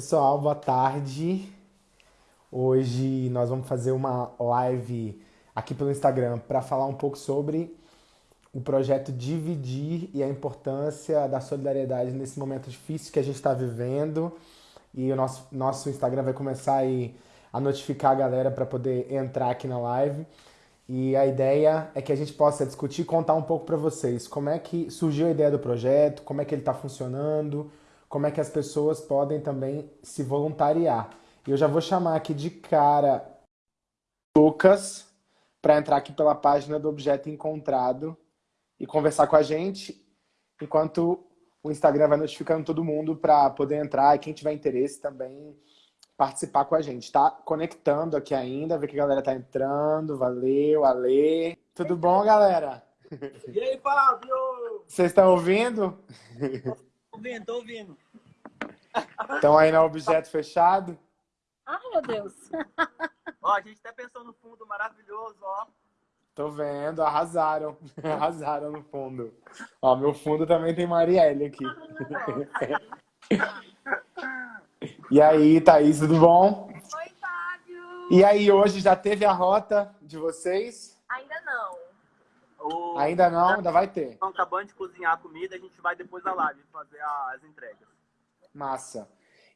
Pessoal, boa tarde. Hoje nós vamos fazer uma live aqui pelo Instagram para falar um pouco sobre o projeto Dividir e a importância da solidariedade nesse momento difícil que a gente está vivendo. E o nosso, nosso Instagram vai começar aí a notificar a galera para poder entrar aqui na live. E a ideia é que a gente possa discutir e contar um pouco para vocês como é que surgiu a ideia do projeto, como é que ele está funcionando, como é que as pessoas podem também se voluntariar. E eu já vou chamar aqui de cara Lucas para entrar aqui pela página do objeto encontrado e conversar com a gente, enquanto o Instagram vai notificando todo mundo para poder entrar e quem tiver interesse também participar com a gente. Tá conectando aqui ainda, ver que a galera tá entrando. Valeu, Ale. Tudo bom, galera? E aí, Fábio? Vocês estão ouvindo? ouvindo, tô ouvindo. Estão aí no objeto fechado? Ai, meu Deus. ó, a gente até pensou no fundo maravilhoso, ó. Tô vendo, arrasaram. Arrasaram no fundo. Ó, meu fundo também tem Marielle aqui. e aí, Thaís, tudo bom? Oi, Fábio. E aí, hoje já teve a rota de vocês? Ainda não. O... Ainda não, ainda vai ter. Estão acabando de cozinhar a comida, a gente vai depois da live fazer as entregas. Massa.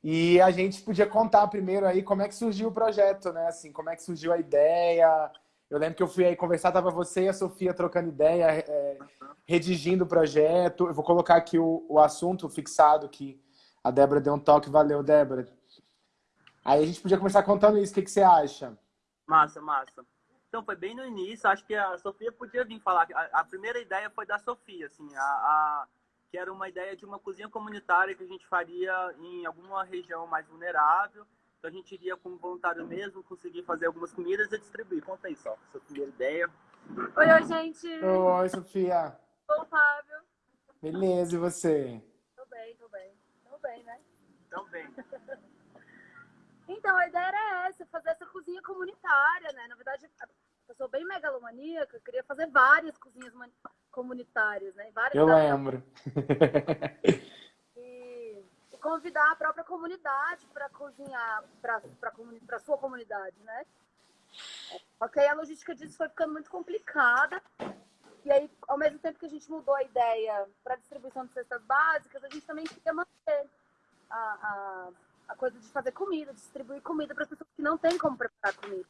E a gente podia contar primeiro aí como é que surgiu o projeto, né? Assim, como é que surgiu a ideia. Eu lembro que eu fui aí conversar, tava você e a Sofia trocando ideia, é, redigindo o projeto. Eu vou colocar aqui o, o assunto fixado que a Débora deu um toque. Valeu, Débora. Aí a gente podia começar contando isso. O que, que você acha? Massa, massa. Então, foi bem no início. Acho que a Sofia podia vir falar. A, a primeira ideia foi da Sofia, assim. A, a, que era uma ideia de uma cozinha comunitária que a gente faria em alguma região mais vulnerável. Então, a gente iria como voluntário mesmo, conseguir fazer algumas comidas e distribuir. Conta aí, só, sua primeira ideia. Oi, oi, gente. Oi, Sofia. Oi, Fábio. Beleza, e você? Tô bem, tô bem. Tô bem, né? Então, bem. Então, a ideia era essa, fazer essa cozinha comunitária, né? Na verdade, eu sou bem megalomaníaca, eu queria fazer várias cozinhas comunitárias, né? Várias eu lembro. E, e, convidar a própria comunidade para cozinhar, para a sua comunidade, né? Ok, a logística disso foi ficando muito complicada. E aí, ao mesmo tempo que a gente mudou a ideia para distribuição de cestas básicas, a gente também queria manter a, a, a coisa de fazer comida, distribuir comida para as pessoas que não têm como preparar comida.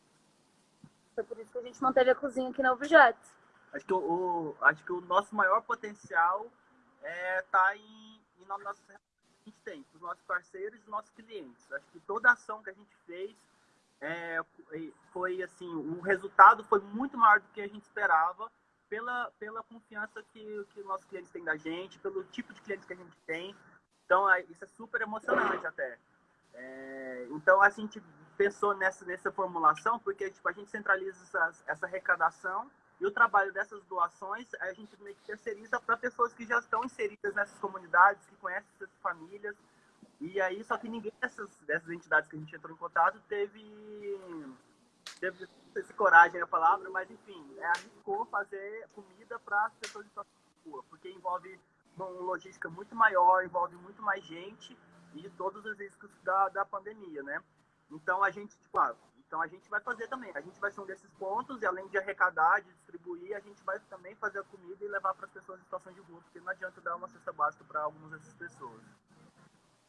Foi por isso que a gente manteve a cozinha aqui na Objeto. Acho que o, acho que o nosso maior potencial é tá em, em nossa que a gente tem, os nossos parceiros e os nossos clientes. Acho que toda ação que a gente fez é, foi assim, o resultado foi muito maior do que a gente esperava pela, pela confiança que, que nossos clientes têm da gente, pelo tipo de clientes que a gente tem. Então, é, isso é super emocionante até. É, então, a gente pensou nessa, nessa formulação porque tipo, a gente centraliza essa, essa arrecadação e o trabalho dessas doações a gente meio que terceiriza para pessoas que já estão inseridas nessas comunidades, que conhecem essas famílias. E aí, só que ninguém dessas, dessas entidades que a gente entrou em contato teve, teve essa coragem é a palavra, mas enfim, é, arriscou fazer comida para as pessoas de situação de rua, porque envolve uma logística muito maior, envolve muito mais gente e todos os riscos da, da pandemia, né? Então a gente, tipo, ah, então a gente vai fazer também. A gente vai ser um desses pontos e além de arrecadar, de distribuir, a gente vai também fazer a comida e levar para as pessoas em situação de rua, porque não adianta dar uma cesta básica para algumas dessas pessoas.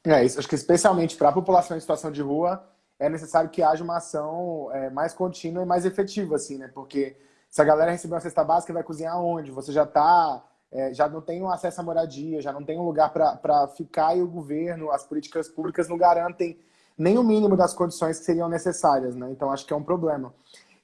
É isso. Acho que especialmente para a população em situação de rua é necessário que haja uma ação é, mais contínua e mais efetiva, assim, né? Porque se a galera receber uma cesta básica, vai cozinhar onde? Você já está é, já não tem um acesso à moradia, já não tem um lugar para ficar e o governo, as políticas públicas não garantem nem o mínimo das condições que seriam necessárias, né? Então acho que é um problema.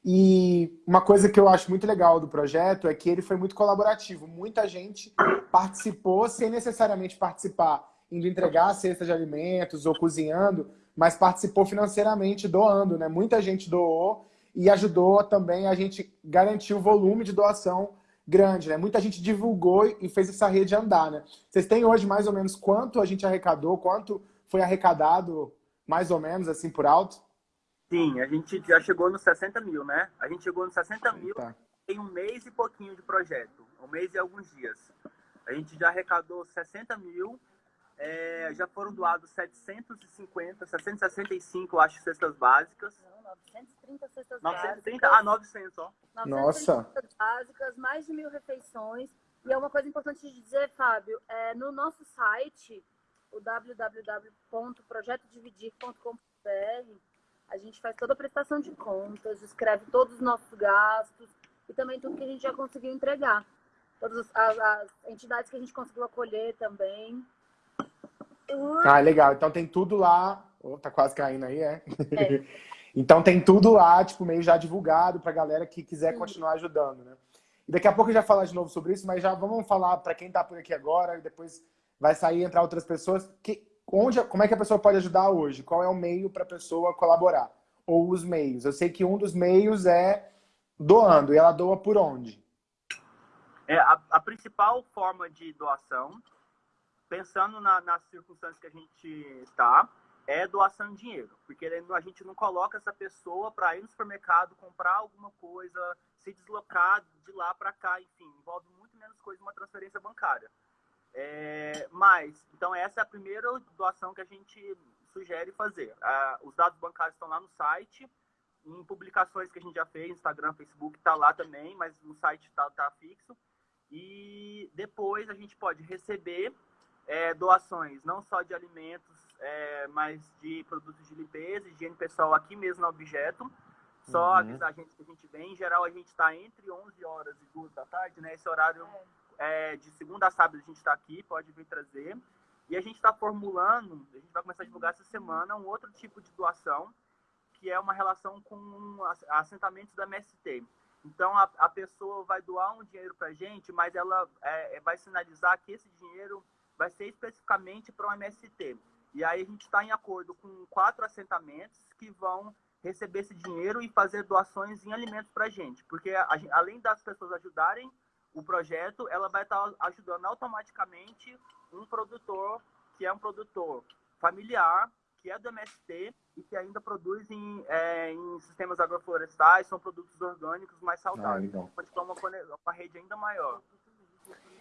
E uma coisa que eu acho muito legal do projeto é que ele foi muito colaborativo. Muita gente participou sem necessariamente participar indo entregar a cesta de alimentos ou cozinhando, mas participou financeiramente doando, né? Muita gente doou e ajudou também a gente garantir o volume de doação grande, né? Muita gente divulgou e fez essa rede andar, né? Vocês têm hoje mais ou menos quanto a gente arrecadou, quanto foi arrecadado mais ou menos, assim, por alto? Sim, a gente já chegou nos 60 mil, né? A gente chegou nos 60 mil tá. em um mês e pouquinho de projeto. Um mês e alguns dias. A gente já arrecadou 60 mil. é, já foram doados 750, 765, acho, cestas básicas. Não, 930 cestas 930? básicas. Ah, 900, ó. 930 Nossa. cestas básicas, mais de mil refeições. E é uma coisa importante de dizer, Fábio, é, no nosso site, o www.projetodividir.com.br, a gente faz toda a prestação de contas, escreve todos os nossos gastos e também tudo que a gente já conseguiu entregar. Todas as, as entidades que a gente conseguiu acolher também. Ah, legal. Então tem tudo lá. Oh, tá quase caindo aí, é? É. então tem tudo lá, tipo, meio já divulgado pra galera que quiser Sim. continuar ajudando, né? E daqui a pouco eu já falar de novo sobre isso, mas já vamos falar pra quem tá por aqui agora e depois vai sair entrar outras pessoas. Que, onde, como é que a pessoa pode ajudar hoje? Qual é o meio pra pessoa colaborar? Ou os meios? Eu sei que um dos meios é doando. E ela doa por onde? É, a, a principal forma de doação, pensando na- nas circunstâncias que a gente está, é doação de dinheiro. Porque a gente não coloca essa pessoa para ir no supermercado, comprar alguma coisa, se deslocar de lá para cá, enfim, envolve muito menos coisa uma transferência bancária. É, mas, então essa é a primeira doação que a gente sugere fazer. Ah, os dados bancários estão lá no site, em publicações que a gente já fez, Instagram, Facebook, está lá também, mas no site está tá fixo. E depois a gente pode receber é, doações, não só de alimentos, é, mas de produtos de limpeza, higiene pessoal aqui mesmo no objeto. Só Uhum. avisar a gente que a gente vem. Em geral, a gente está entre 11 horas e 2 da tarde, né? Esse horário é, de segunda a sábado a gente está aqui, pode vir trazer. E a gente está formulando, a gente vai começar a divulgar essa semana, um outro tipo de doação, que é uma relação com as- assentamentos da MST. Então, a, a pessoa vai doar um dinheiro para a gente, mas ela é, é, vai sinalizar que esse dinheiro vai ser especificamente para o MST. E aí a gente está em acordo com quatro assentamentos que vão receber esse dinheiro e fazer doações em alimentos para a gente. Porque além das pessoas ajudarem o projeto, ela vai estar ajudando automaticamente um produtor que é um produtor familiar, que é do MST e que ainda produz em, é, em sistemas agroflorestais, são produtos orgânicos mais Ah, saudáveis. legal. Pode ter uma, uma rede ainda maior.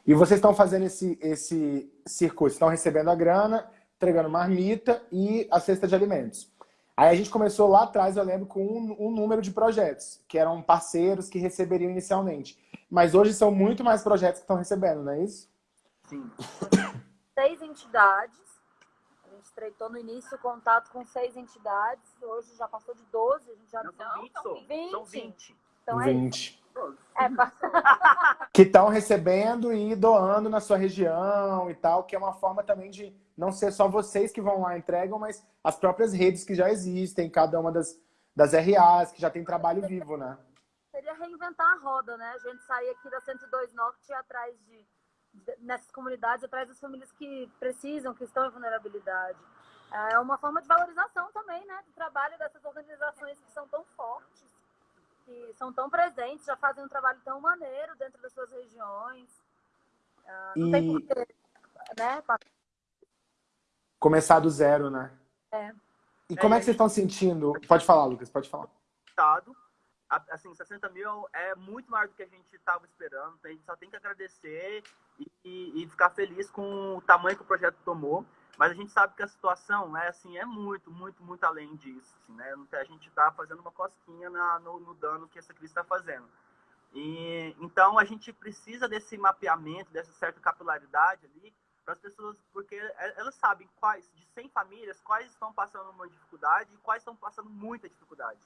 E vocês estão fazendo esse, esse circuito, estão recebendo a grana, entregando marmita e a cesta de alimentos. Aí a gente começou lá atrás, eu lembro, com um, um número de projetos, que eram parceiros que receberiam inicialmente. Mas hoje são muito mais projetos que estão recebendo, não é isso? Sim. seis entidades. A gente estreitou no início o contato com seis entidades. Hoje já passou de 12. A gente já Não, são 20, só. 20. São 20. Então é isso. 20. É, pa- Que estão recebendo e doando na sua região e tal, que é uma forma também de não ser só vocês que vão lá e entregam, mas as próprias redes que já existem, cada uma das, das RAs, que já tem trabalho vivo, né? Seria reinventar a roda, né? A gente sair aqui da 102 Norte e ir atrás de, de- nessas comunidades, atrás das famílias que precisam, que estão em vulnerabilidade. É uma forma de valorização também, né? Do trabalho dessas organizações que são tão fortes, que são tão presentes, já fazem um trabalho tão maneiro dentro das suas regiões. Ah, não tem E porquê, né? começar do zero, né? É. E como é que vocês estão sentindo? Pode falar, Lucas, pode falar. Estado. Assim, 60 mil é muito maior do que a gente estava esperando. A gente só tem que agradecer e, e- ficar feliz com o tamanho que o projeto tomou. Mas a gente sabe que a situação é assim, é muito, muito, muito além disso. assim, né? A gente está fazendo uma cosquinha na- no, no dano que essa crise está fazendo. E, então a gente precisa desse mapeamento, dessa certa capilaridade ali, para as pessoas, porque e- elas sabem quais, de 100 famílias, quais estão passando uma dificuldade e quais estão passando muita dificuldade.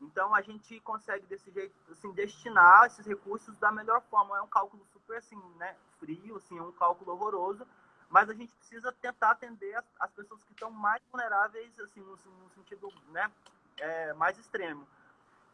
Então a gente consegue desse jeito, assim, destinar esses recursos da melhor forma. É um cálculo super assim, né, frio, assim, é um cálculo horroroso, mas a gente precisa tentar atender as, as pessoas que estão mais vulneráveis, assim, no, no sentido, né, é, mais extremo.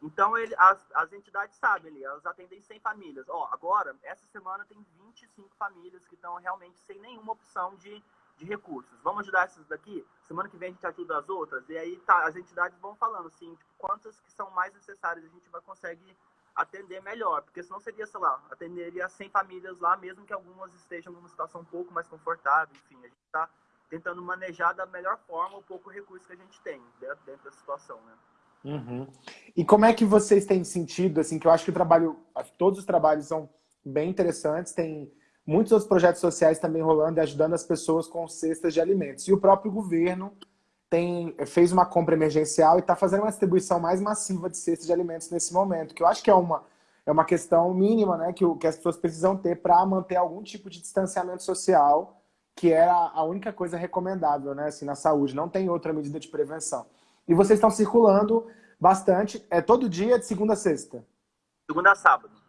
Então ele, as, as entidades sabem, ali, elas atendem 100 famílias. Ó, agora essa semana tem 25 famílias que estão realmente sem nenhuma opção de de recursos. Vamos ajudar essas daqui? Semana que vem a gente ajuda as outras. E aí tá, as entidades vão falando assim, tipo, quantas que são mais necessárias a gente vai conseguir atender melhor. Porque senão seria, sei lá, atenderia 100 famílias lá, mesmo que algumas estejam numa situação um pouco mais confortável. Enfim, a gente está tentando manejar da melhor forma o pouco recurso que a gente tem dentro, dentro da situação, né? Uhum. E como é que vocês têm sentido, assim, que eu acho que o trabalho, todos os trabalhos são bem interessantes, tem muitos outros projetos sociais também rolando e ajudando as pessoas com cestas de alimentos. E o próprio governo tem, fez uma compra emergencial e está fazendo uma distribuição mais massiva de cestas de alimentos nesse momento, que eu acho que é uma, é uma questão mínima né, que, que as pessoas precisam ter para manter algum tipo de distanciamento social, que é a, a única coisa recomendável né, assim, na saúde, não tem outra medida de prevenção. E vocês estão circulando bastante, é todo dia, de segunda a sexta? Segunda a sábado.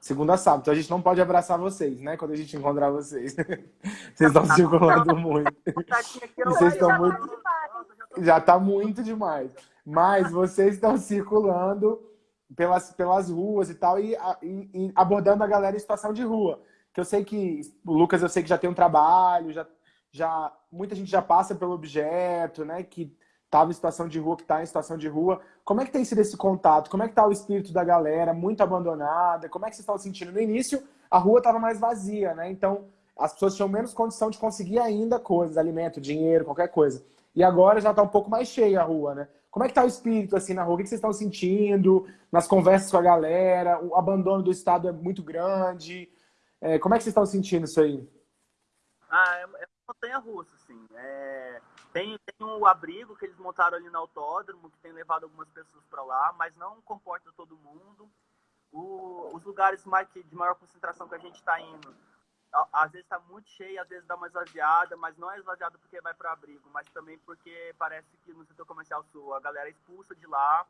Segunda a sábado. Então a gente não pode abraçar vocês, né? Quando a gente encontrar vocês. vocês estão circulando muito. vocês estão muito... Já está muito demais. Mas vocês estão circulando pelas, pelas ruas e tal, e, e, e, abordando a galera em situação de rua. Que eu sei que, o Lucas, eu sei que já tem um trabalho, já, já muita gente já passa pelo objeto, né? Que estava em situação de rua, que está em situação de rua. Como é que tem sido esse contato? Como é que está o espírito da galera? Muito abandonada? Como é que vocês estão sentindo? No início, a rua estava mais vazia, né? Então, as pessoas tinham menos condição de conseguir ainda coisas, alimento, dinheiro, qualquer coisa. E agora já está um pouco mais cheia a rua, né? Como é que está o espírito assim na rua? O que vocês estão sentindo nas conversas com a galera? O abandono do Estado é muito grande. É, como é que vocês estão sentindo isso aí? Ah, é, é montanha-russa, assim. É tem, tem um abrigo que eles montaram ali no autódromo, que tem levado algumas pessoas para lá, mas não comporta todo mundo. O, os lugares mais, de maior concentração que a gente está indo, às vezes está muito cheio, às vezes dá uma esvaziada, mas não é esvaziada porque vai para abrigo, mas também porque parece que no setor comercial sul a galera é expulsa de lá,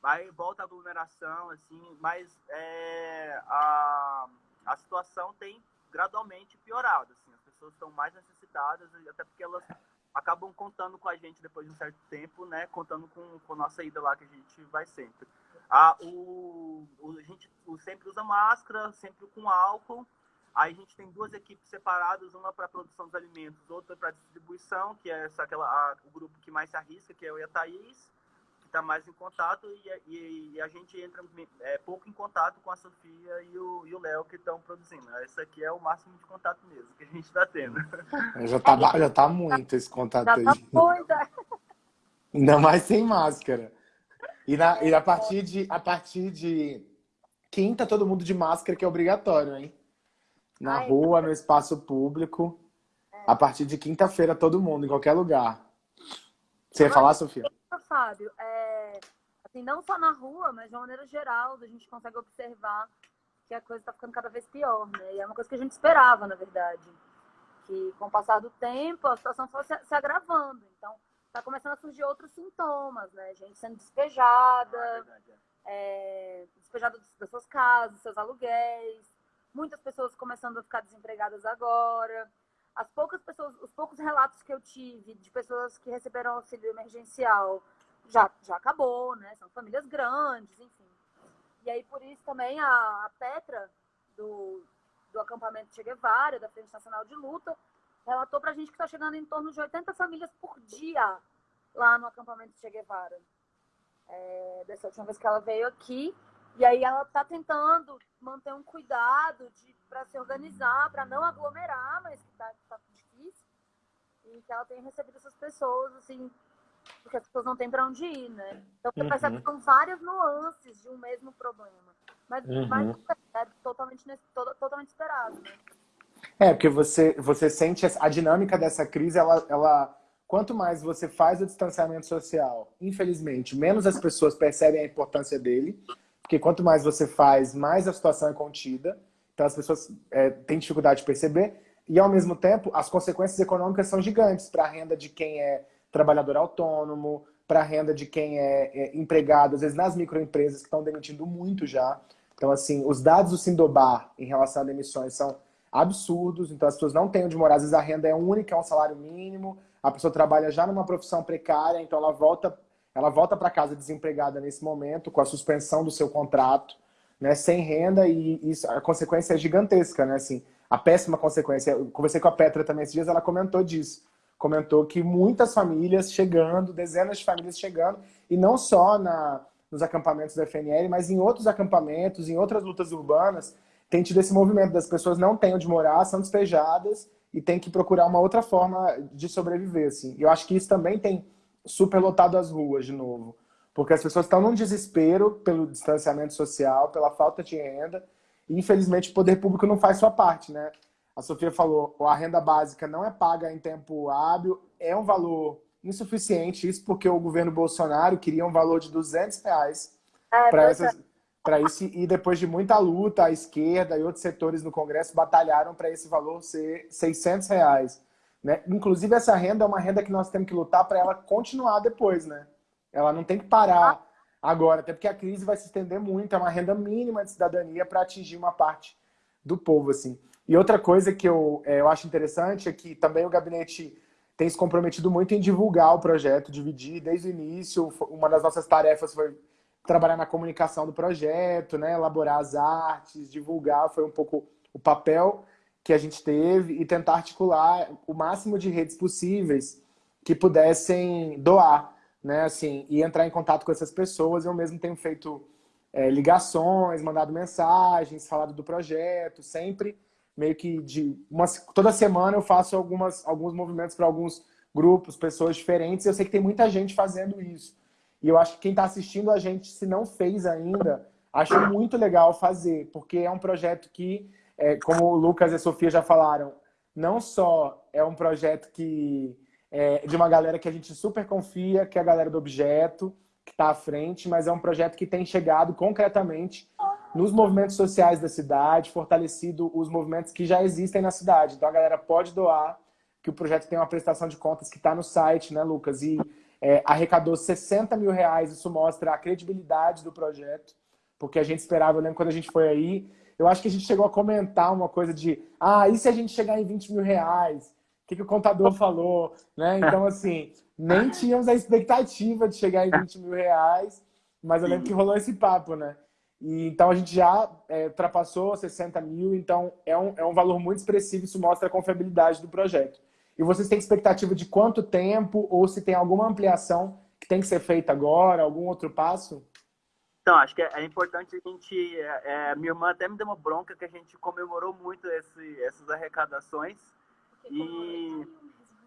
vai volta a aglomeração, assim, mas é, a, a situação tem gradualmente piorado, assim, as pessoas estão mais necessitadas, até porque elas acabam contando com a gente depois de um certo tempo, né? Contando com, com a nossa ida lá, que a gente vai sempre. Ah, o, o, a gente o, sempre usa máscara, sempre com álcool. Aí a gente tem duas equipes separadas, uma para produção dos alimentos, outra para distribuição, que é essa, aquela, a, o grupo que mais se arrisca, que é eu e a Thaís está mais em contato e, e, e, a gente entra é, pouco em contato com a Sofia e o Léo que estão produzindo. Esse aqui é o máximo de contato mesmo que a gente está tendo. Já está já tá muito esse contato já tá aí. Muito. Ainda mais sem máscara. E, na, e a, partir de, a partir de quinta, todo mundo de máscara, que é obrigatório, hein? Na Ai, rua, no espaço público. É. A partir de quinta-feira, todo mundo, em qualquer lugar. Você ia falar, Sofia? Fábio, é, assim, não só na rua, mas de uma maneira geral, a gente consegue observar que a coisa está ficando cada vez pior, né? E é uma coisa que a gente esperava, na verdade. Que com o passar do tempo, a situação foi se, se agravando. Então, está começando a surgir outros sintomas, né? Gente sendo despejada, é, despejada das suas casas, dos seus aluguéis. Muitas pessoas começando a ficar desempregadas agora as poucas pessoas, os poucos relatos que eu tive de pessoas que receberam auxílio emergencial já, já acabou, né? São famílias grandes, enfim. E aí, por isso também a, a Petra, do, do acampamento Che Guevara, da Frente Nacional de Luta, relatou pra gente que está chegando em torno de 80 famílias por dia lá no acampamento Che Guevara. É, dessa última vez que ela veio aqui. E aí ela está tentando manter um cuidado para se organizar, para não aglomerar, mas que está tá difícil. E que ela tem recebido essas pessoas, assim, porque as pessoas não têm para onde ir, né? Então você uhum. percebe que são várias nuances de um mesmo problema. Mas, uhum. mas é totalmente, totalmente esperado, né? É, porque você, você sente a dinâmica dessa crise, ela, ela, quanto mais você faz o distanciamento social, infelizmente, menos as pessoas percebem a importância dele, porque quanto mais você faz, mais a situação é contida. Então as pessoas é, têm dificuldade de perceber. E ao mesmo tempo, as consequências econômicas são gigantes para a renda de quem é trabalhador autônomo, para a renda de quem é, é, empregado, às vezes nas microempresas que estão demitindo muito já. Então, assim, os dados do Sindobar em relação a demissões são absurdos. Então, as pessoas não têm onde morar. Às vezes a renda é única, é um salário mínimo. A pessoa trabalha já numa profissão precária, então ela volta ela volta para casa desempregada nesse momento, com a suspensão do seu contrato, né, sem renda, e isso, a consequência é gigantesca, né? Assim, a péssima consequência. Eu conversei com a Petra também esses dias, ela comentou disso. Comentou que muitas famílias chegando, dezenas de famílias chegando, e não só na, nos acampamentos da FNL, mas em outros acampamentos, em outras lutas urbanas, tem tido esse movimento das pessoas não têm onde morar, são despejadas e tem que procurar uma outra forma de sobreviver. Assim. Eu acho que isso também tem superlotado as ruas de novo. Porque as pessoas estão num desespero pelo distanciamento social, pela falta de renda, E, infelizmente, o poder público não faz sua parte, né? A Sofia falou, a renda básica não é paga em tempo hábil, é um valor insuficiente, isso porque o governo Bolsonaro queria um valor de 200 reais é, para essas, para isso e depois de muita luta, a esquerda e outros setores no Congresso batalharam para esse valor ser 600 reais. Né? Inclusive, essa renda é uma renda que nós temos que lutar para ela continuar depois. Né? Ela não tem que parar agora, até porque a crise vai se estender muito. É uma renda mínima de cidadania para atingir uma parte do povo. assim. E outra coisa que eu, é, eu acho interessante é que também o gabinete tem se comprometido muito em divulgar o projeto, dividir desde o início. Uma das nossas tarefas foi trabalhar na comunicação do projeto, né, elaborar as artes, divulgar, foi um pouco o papel que a gente teve e tentar articular o máximo de redes possíveis que pudessem doar, né, assim, e entrar em contato com essas pessoas. Eu mesmo tenho feito é, ligações, mandado mensagens, falado do projeto, sempre meio que de uma, toda semana eu faço algumas, alguns movimentos para alguns grupos, pessoas diferentes. Eu sei que tem muita gente fazendo isso. E eu acho que quem está assistindo a gente, se não fez ainda, acho muito legal fazer, porque é um projeto que, é, como o Lucas e a Sofia já falaram, não só é um projeto que é de uma galera que a gente super confia, que é a galera do objeto, que está à frente, mas é um projeto que tem chegado concretamente nos movimentos sociais da cidade, fortalecido os movimentos que já existem na cidade. Então a galera pode doar, que o projeto tem uma prestação de contas que está no site, né, Lucas? E é, arrecadou 60 mil reais, isso mostra a credibilidade do projeto, porque a gente esperava, eu lembro quando a gente foi aí, eu acho que a gente chegou a comentar uma coisa de, ah, e se a gente chegar em 20 mil reais? O que, que o contador falou? Né? Então, assim, nem tínhamos a expectativa de chegar em 20 mil reais, mas eu lembro que rolou esse papo, né? E, então a gente já é, ultrapassou 60 mil, então é um, é um valor muito expressivo, isso mostra a confiabilidade do projeto. E vocês têm expectativa de quanto tempo ou se tem alguma ampliação que tem que ser feita agora, algum outro passo? Então, acho que é, é importante a gente... É, é, minha irmã até me deu uma bronca que a gente comemorou muito esse, essas arrecadações. E,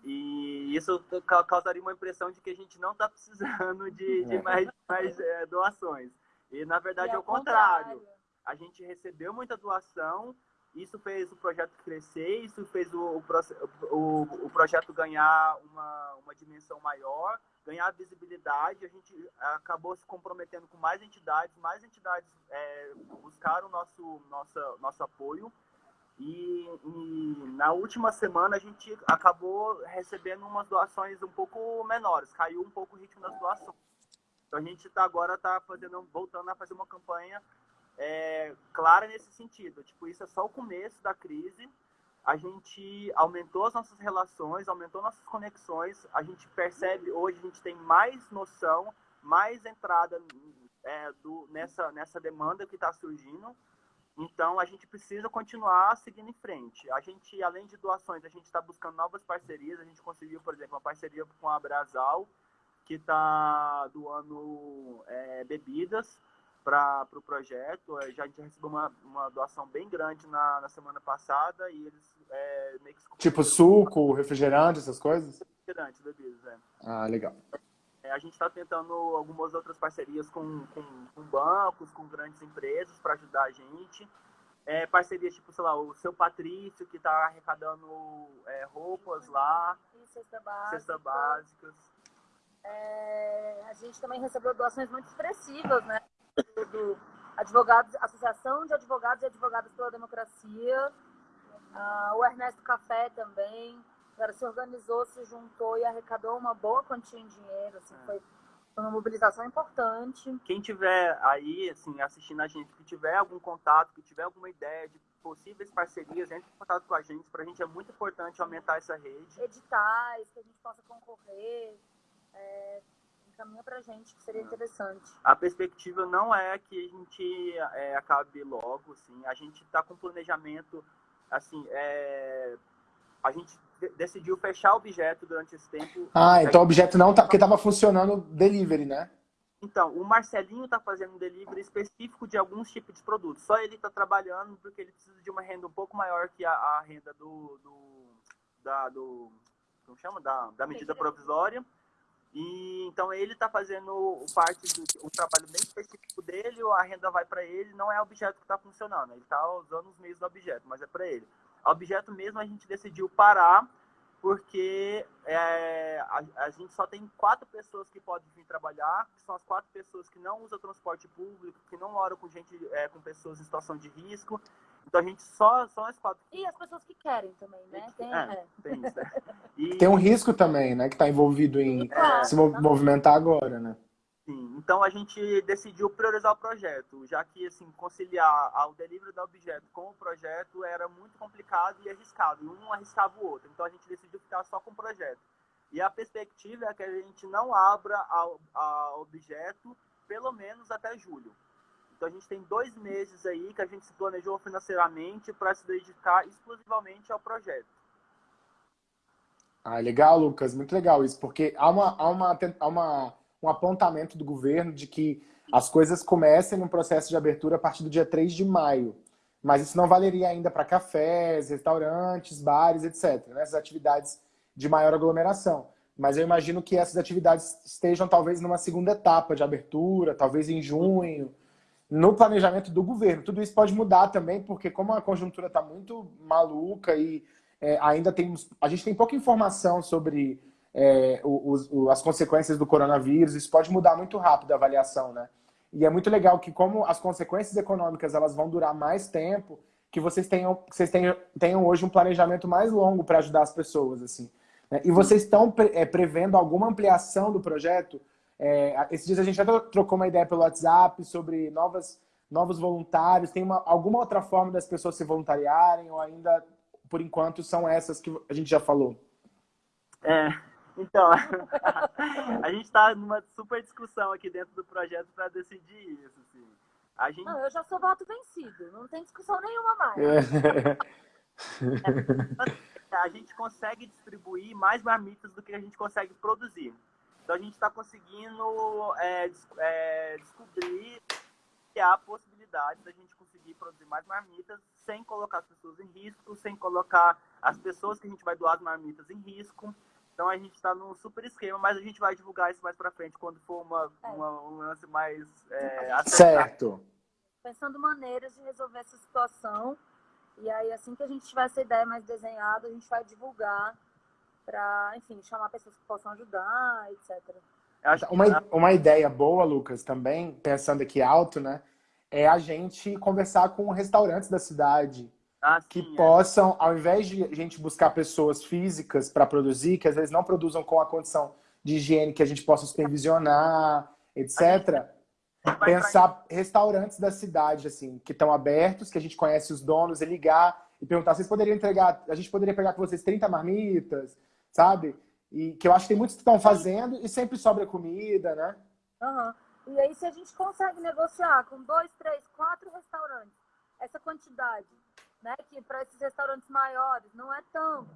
e isso causaria uma impressão de que a gente não está precisando de, de é. mais, mais é, doações. E, na verdade, é o contrário. contrário. A gente recebeu muita doação isso fez o projeto crescer, isso fez o, o, o projeto ganhar uma, uma dimensão maior, ganhar visibilidade. A gente acabou se comprometendo com mais entidades, mais entidades é, buscaram nosso, nossa, nosso apoio. E, e, na última semana a gente acabou recebendo umas doações um pouco menores, caiu um pouco o ritmo das doações. Então a gente tá, agora está fazendo, voltando a fazer uma campanha é, clara nesse sentido. Tipo, isso é só o começo da crise. A gente aumentou as nossas relações, aumentou nossas conexões. A gente percebe hoje, a gente tem mais noção, mais entrada é, do, nessa, nessa demanda que está surgindo. Então, a gente precisa continuar seguindo em frente. A gente, além de doações, a gente está buscando novas parcerias. A gente conseguiu, por exemplo, uma parceria com a Brasal, que está doando é, bebidas para o pro projeto. É, já a gente recebeu uma, uma doação bem grande na, na semana passada e eles é, meio que... Tipo suco, refrigerante, essas coisas? Refrigerante, bebidas, é. Ah, legal. É, a gente está tentando algumas outras parcerias com, com, com bancos, com grandes empresas para ajudar a gente. É, parcerias tipo, sei lá, o seu Patrício, que está arrecadando é, roupas lá. E cesta básica. Cesta básicas. É, a gente também recebeu doações muito expressivas, né? do advogados, Associação de Advogados e Advogadas pela Democracia, uh, o Ernesto Café também, cara, se organizou, se juntou e arrecadou uma boa quantia em dinheiro, assim, é. foi uma mobilização importante. Quem tiver aí, assim, assistindo a gente, que tiver algum contato, que tiver alguma ideia de possíveis parcerias, entre em contato com a gente, para a gente é muito importante aumentar essa rede. Editais, que a gente possa concorrer, é, encaminha pra gente, que seria interessante. A perspectiva não é que a gente é, acabe logo, assim. A gente está com planejamento, assim, é... a gente decidiu fechar o objeto durante esse tempo. Ah, então o objeto não tá, porque estava funcionando delivery, né? Então, o Marcelinho está fazendo um delivery específico de alguns tipos de produtos. Só ele está trabalhando porque ele precisa de uma renda um pouco maior que a, a renda do, do, da, do, como chama? Da, da medida provisória. E então ele está fazendo parte do trabalho bem específico dele, a renda vai para ele, não é o objeto que está funcionando, ele está usando os meios do objeto, mas é para ele. O objeto mesmo a gente decidiu parar porque é, a, a, gente só tem quatro pessoas que podem vir trabalhar, que são as quatro pessoas que não usam transporte público, que não moram com gente, é, com pessoas em situação de risco. Então a gente só são as quatro. E as pessoas que querem também, né? Tem, é, é. tem isso, né? E... Tem um risco também, né? Que está envolvido em se movimentar agora, né? Sim, então a gente decidiu priorizar o projeto, já que assim conciliar o delivery do objeto com o projeto era muito complicado e arriscado, e um arriscava o outro. Então a gente decidiu ficar só com o projeto. E a perspectiva é que a gente não abra o objeto pelo menos até julho. Então a gente tem dois meses aí que a gente se planejou financeiramente para se dedicar exclusivamente ao projeto. Ah, legal, Lucas, muito legal isso, porque há uma, há uma, há uma um apontamento do governo de que as coisas comecem no processo de abertura a partir do dia 3 de maio. Mas isso não valeria ainda para cafés, restaurantes, bares, etc. Né? Essas atividades de maior aglomeração. Mas eu imagino que essas atividades estejam talvez numa segunda etapa de abertura, talvez em junho, no planejamento do governo. Tudo isso pode mudar também, porque como a conjuntura está muito maluca e é, ainda temos... A gente tem pouca informação sobre é, as consequências do coronavírus, isso pode mudar muito rápido a avaliação, né? E é muito legal que como as consequências econômicas elas vão durar mais tempo, que vocês tenham, que vocês tenham, tenham hoje um planejamento mais longo para ajudar as pessoas, assim. Né? E vocês estão pre, é, prevendo alguma ampliação do projeto? É, esses dias a gente já trocou uma ideia pelo WhatsApp sobre novas, novos voluntários. Tem uma, alguma outra forma das pessoas se voluntariarem ou ainda, por enquanto, são essas que a gente já falou? É, então, a gente está numa super discussão aqui dentro do projeto para decidir isso. Assim. A gente... Não, eu já sou voto vencido, não tem discussão nenhuma mais. É. a gente consegue distribuir mais marmitas do que a gente consegue produzir. Então a gente está conseguindo é, é, descobrir que há a possibilidade da gente conseguir produzir mais marmitas sem colocar as pessoas em risco, sem colocar as pessoas que a gente vai doar as marmitas em risco. Então a gente está num super esquema, mas a gente vai divulgar isso mais para frente quando for uma, é. uma, um lance mais é, Certo. Pensando maneiras de resolver essa situação. E aí, assim que a gente tiver essa ideia mais desenhada, a gente vai divulgar para, enfim, chamar pessoas que possam ajudar, etc. Uma, uma ideia boa, Lucas, também, pensando aqui alto, né? É a gente conversar com restaurantes da cidade, ah, que sim, é. possam, é. ao invés de a gente buscar pessoas físicas para produzir, que às vezes não produzam com a condição de higiene que a gente possa supervisionar, etc., pensar restaurantes da cidade, assim, que estão abertos, que a gente conhece os donos, e ligar e perguntar, vocês poderiam entregar, a gente poderia pegar com vocês 30 marmitas, sabe? E que eu acho que tem muitos que estão fazendo e sempre sobra comida, né? Uhum. E aí, se a gente consegue negociar com dois, três, quatro restaurantes, essa quantidade né? Que para esses restaurantes maiores não é tanto,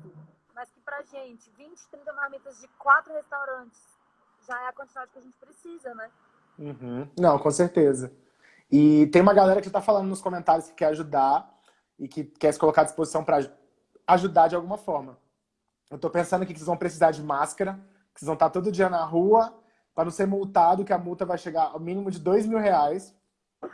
mas que para gente, 20, 30 marmitas de quatro restaurantes já é a quantidade que a gente precisa, né? Uhum. Não, com certeza. E tem uma galera que está falando nos comentários que quer ajudar e que quer se colocar à disposição para ajudar de alguma forma. Eu estou pensando aqui que vocês vão precisar de máscara, que vocês vão estar todo dia na rua para não ser multado, que a multa vai chegar ao mínimo de dois mil reais.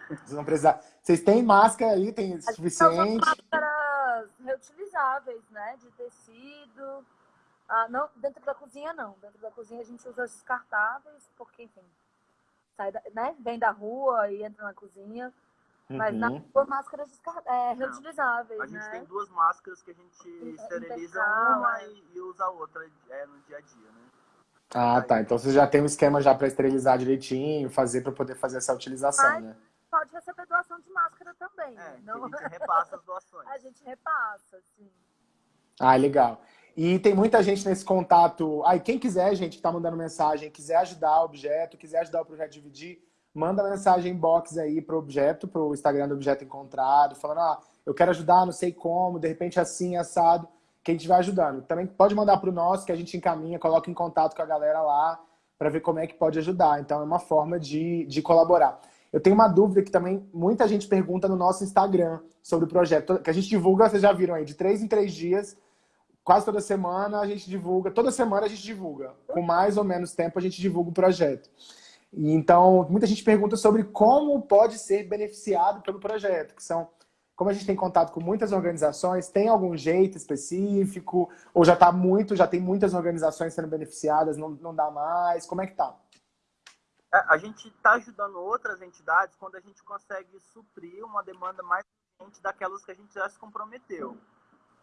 Vocês vão precisar. Vocês têm máscara aí? Tem suficiente? máscaras reutilizáveis, né? De tecido. Ah, não, dentro da cozinha não. Dentro da cozinha a gente usa descartáveis, porque, enfim, sai da, né? vem da rua e entra na cozinha. Mas uhum. na rua, máscaras é, reutilizáveis, A gente né? tem duas máscaras que a gente esteriliza uma é. e, e, usa a outra é, no dia a dia, né? Ah, tá. Então você já tem um esquema já para esterilizar direitinho, fazer para poder fazer essa utilização, Mas né? Pode receber doação de máscara também. É, Não... a gente repassa as doações. a gente repassa, sim. Ah, legal. E tem muita gente nesse contato. Aí, quem quiser, gente, que tá mandando mensagem, quiser ajudar o objeto, quiser ajudar o projeto Dividir, manda mensagem inbox aí pro objeto, pro Instagram do Objeto Encontrado, falando, ah, eu quero ajudar, não sei como, de repente assim, assado que a gente vai ajudando. Também pode mandar para o nosso, que a gente encaminha, coloca em contato com a galera lá, para ver como é que pode ajudar. Então, é uma forma de, de colaborar. Eu tenho uma dúvida que também muita gente pergunta no nosso Instagram sobre o projeto, que a gente divulga, vocês já viram aí, de três em três dias, quase toda semana a gente divulga, toda semana a gente divulga. Com mais ou menos tempo a gente divulga o projeto. Então, muita gente pergunta sobre como pode ser beneficiado pelo projeto, que são, como a gente tem contato com muitas organizações, tem algum jeito específico? Ou já está muito, já tem muitas organizações sendo beneficiadas, não, não dá mais? Como é que tá? É, a gente está ajudando outras entidades quando a gente consegue suprir uma demanda mais daquelas que a gente já se comprometeu.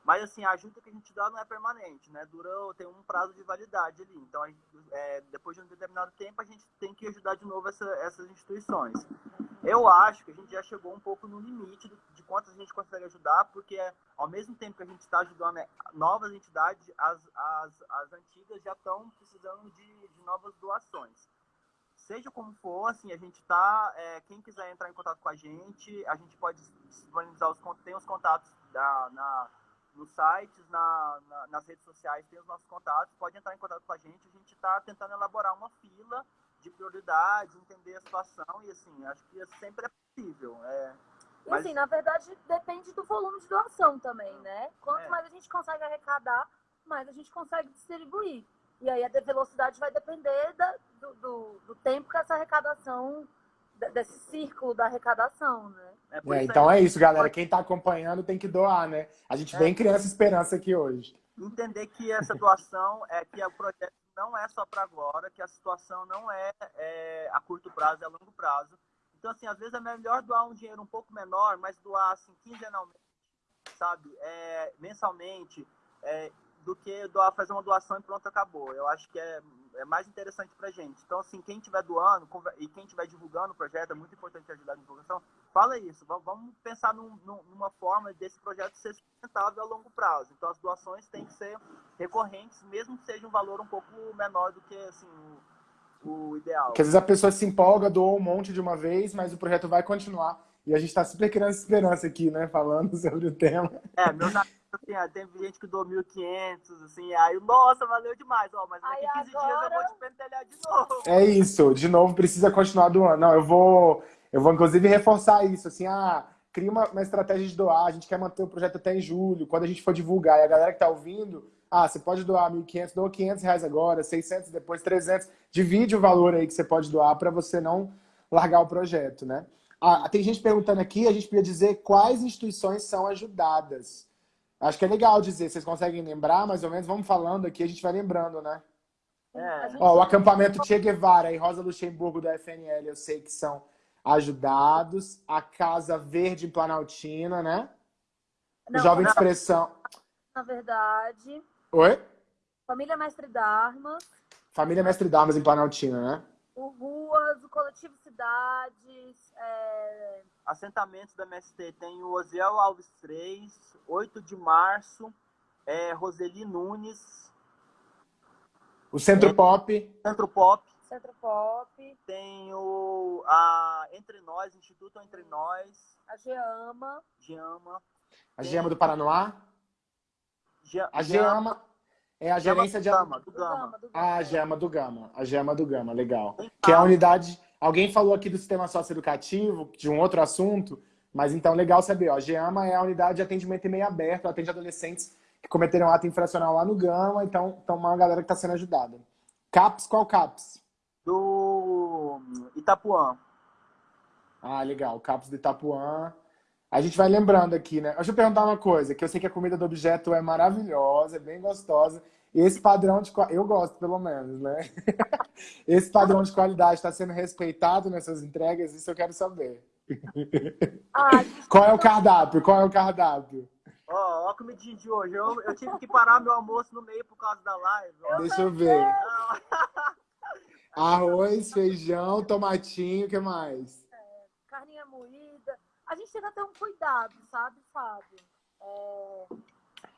Mas, assim, a ajuda que a gente dá não é permanente, né? Dura, tem um prazo de validade ali. Então, gente, é, depois de um determinado tempo, a gente tem que ajudar de novo essa, essas instituições. Eu acho que a gente já chegou um pouco no limite de, de quantas a gente consegue ajudar, porque ao mesmo tempo que a gente está ajudando né, novas entidades, as, as, as antigas já estão precisando de, de novas doações seja como for, assim, a gente tá. É, quem quiser entrar em contato com a gente, a gente pode disponibilizar os tem os contatos da, na, nos sites, na, na, nas redes sociais, tem os nossos contatos, pode entrar em contato com a gente. A gente está tentando elaborar uma fila de prioridade, entender a situação e assim, acho que sempre é possível. É, e assim, na verdade, depende do volume de doação também, né? Quanto é. mais a gente consegue arrecadar, mais a gente consegue distribuir. E aí a velocidade vai depender da, do, do, do, tempo que essa arrecadação, desse círculo da arrecadação, né? É, é, então é isso, galera. Quem está acompanhando tem que doar, né? A gente vem é. criando essa esperança aqui hoje. Entender que essa doação é que o projeto não é só para agora, que a situação não é, é, a curto prazo, é a longo prazo. Então, assim, às vezes é melhor doar um dinheiro um pouco menor, mas doar, assim, quinzenalmente, sabe? É, mensalmente. É, do que doar, fazer uma doação e pronto, acabou. Eu acho que é, é mais interessante pra gente. Então, assim, quem estiver doando e quem estiver divulgando o projeto, é muito importante ajudar na divulgação, fala isso. Vamos pensar num, numa forma desse projeto ser sustentável a longo prazo. Então, as doações têm que ser recorrentes, mesmo que seja um valor um pouco menor do que, assim, o, o ideal. Porque às vezes a pessoa se empolga, doa um monte de uma vez, mas o projeto vai continuar. E a gente está super criando esperança aqui, né? Falando sobre o tema. É, meus amigos assim, tem gente que doou 1.500, assim, aí, nossa, valeu demais, ó, mas daqui aí 15 agora... dias eu vou te pentelhar de novo. É isso, de novo precisa continuar doando. Não, eu vou, eu vou inclusive reforçar isso, assim, ah, cria uma, uma estratégia de doar, a gente quer manter o projeto até em julho, quando a gente for divulgar, e a galera que tá ouvindo, ah, você pode doar 1.500, doa 500 reais agora, 600, depois 300, divide o valor aí que você pode doar para você não largar o projeto, né? Ah, tem gente perguntando aqui, a gente podia dizer quais instituições são ajudadas. Acho que é legal dizer, vocês conseguem lembrar mais ou menos? Vamos falando aqui, a gente vai lembrando, né? É. Ó, o acampamento Che Guevara e Rosa Luxemburgo da FNL, eu sei que são ajudados. A Casa Verde em Planaltina, né? Não, Jovem não. Expressão. Na verdade. Oi? Família Mestre Darmas. Família Mestre Darmas em Planaltina, né? O Ruas, o Coletivo Cidades. É... Assentamentos da MST tem o Osiel Alves 3, 8 de março, é, Roseli Nunes. O Centro é, Pop. Centro Pop. Centro Pop. Tem o a Entre Nós, Instituto Entre Nós. A Geama. Geama. A Geama do Paranoá? Ge a Geama é a gerência do de... Gama, do Gama. Ah, a Gema do Gama. A Gema do Gama, legal. Que é a unidade... Alguém falou aqui do sistema socioeducativo, de um outro assunto, mas então legal saber, ó, a GEAMA é a unidade de atendimento em meio aberto, atende adolescentes que cometeram ato infracional lá no Gama, então, então uma galera que está sendo ajudada. CAPS, qual CAPS? Do Itapuã. Ah, legal, CAPS do Itapuã. A gente vai lembrando aqui, né? Deixa eu perguntar uma coisa, que eu sei que a comida do objeto é maravilhosa, é bem gostosa. Esse padrão de eu gosto pelo menos, né? Esse padrão de qualidade está sendo respeitado nessas entregas, isso eu quero saber. Qual é o cardápio? Qual é o cardápio? Ó, oh, ó a comidinha de hoje. Eu, eu tive que parar meu almoço no meio por causa da live. Ó. Deixa eu ver. Arroz, feijão, tomatinho, o que mais? É, carninha moída. A gente tenta ter um cuidado, sabe, Fábio? É,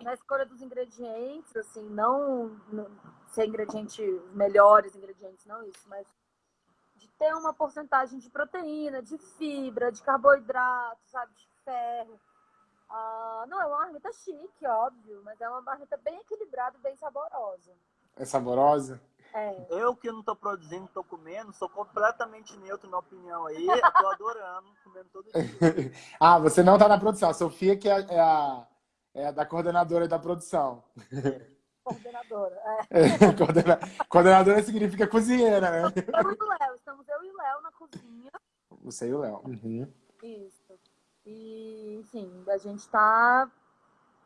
na escolha dos ingredientes, assim, não, não ser ingrediente, melhores ingredientes, não isso, mas de ter uma porcentagem de proteína, de fibra, de carboidrato, sabe, de ferro. Ah, não é uma marmita chique, óbvio, mas é uma marmita bem equilibrada, bem saborosa. É saborosa? É. Eu que não estou produzindo, estou comendo, sou completamente neutro na opinião aí, estou adorando, comendo todo dia. ah, você não está na produção, a Sofia que é a, é a da coordenadora da produção. Coordenadora, é. é coordena... Coordenadora significa cozinheira, né? Eu e o Léo, estamos eu e o Léo na cozinha. Você e o Léo. Uhum. Isso. E, enfim, a gente tá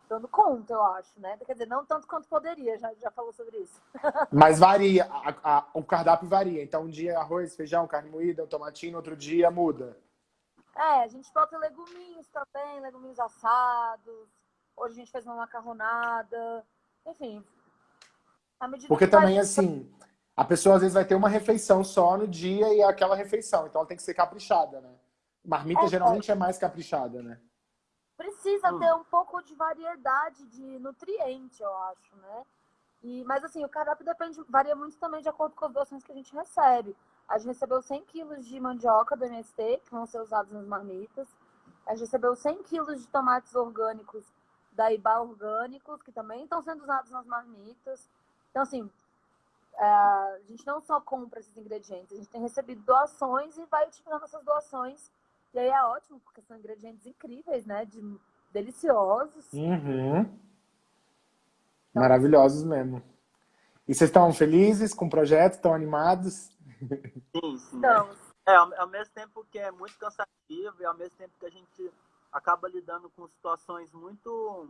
dando conta, eu acho, né? Quer dizer, não tanto quanto poderia, já, já falou sobre isso. Mas varia, a, a, o cardápio varia. Então, um dia é arroz, feijão, carne moída, um tomatinho, outro dia muda. É, a gente bota leguminhos também, leguminhos assados. Hoje a gente fez uma macarronada. Enfim. Porque também, assim, a pessoa às vezes vai ter uma refeição só no dia e é aquela refeição. Então ela tem que ser caprichada, né? Marmita é, geralmente é. é mais caprichada, né? Precisa hum. ter um pouco de variedade de nutriente, eu acho, né? E, mas assim, o cardápio depende, varia muito também de acordo com as doações que a gente recebe. A gente recebeu 100 quilos de mandioca do MST, que vão ser usados nas marmitas. A gente recebeu 100 quilos de tomates orgânicos da IBA Orgânicos, que também estão sendo usados nas marmitas. Então, assim, é, a gente não só compra esses ingredientes, a gente tem recebido doações e vai utilizando essas doações e aí é ótimo, porque são ingredientes incríveis, né? De, deliciosos. Uhum. Então, Maravilhosos mesmo. E vocês estão felizes com o projeto? Estão animados? Sim, sim. Então, é, ao, ao mesmo tempo que é muito cansativo e ao mesmo tempo que a gente acaba lidando com situações muito